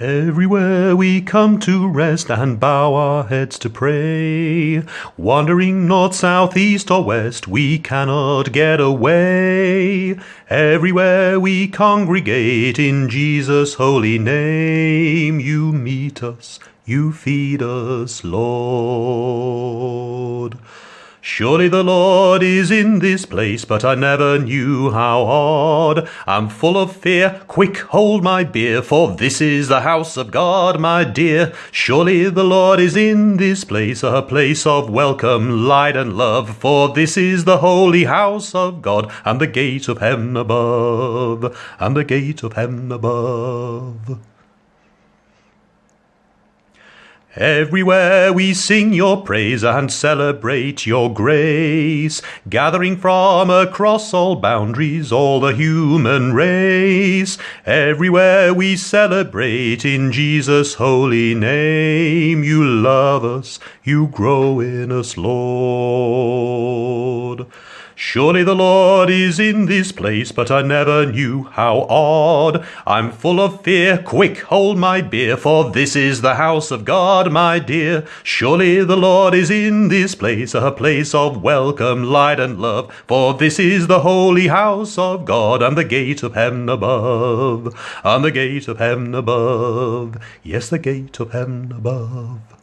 Everywhere we come to rest and bow our heads to pray, wandering north, south, east, or west, we cannot get away. Everywhere we congregate in Jesus' holy name, you meet us, you feed us, Lord. Surely the Lord is in this place, but I never knew how odd. I'm full of fear, quick hold my beer, for this is the house of God, my dear. Surely the Lord is in this place, a place of welcome, light, and love, for this is the holy house of God, and the gate of heaven above, and the gate of heaven above. Everywhere we sing your praise and celebrate your grace, gathering from across all boundaries all the human race. Everywhere we celebrate in Jesus' holy name, you love us, you grow in us, Lord. Surely the Lord is in this place, but I never knew how odd. I'm full of fear, quick hold my beer, for this is the house of God, my dear. Surely the Lord is in this place, a place of welcome, light, and love, for this is the holy house of God, and the gate of heaven above, and the gate of heaven above, yes, the gate of heaven above.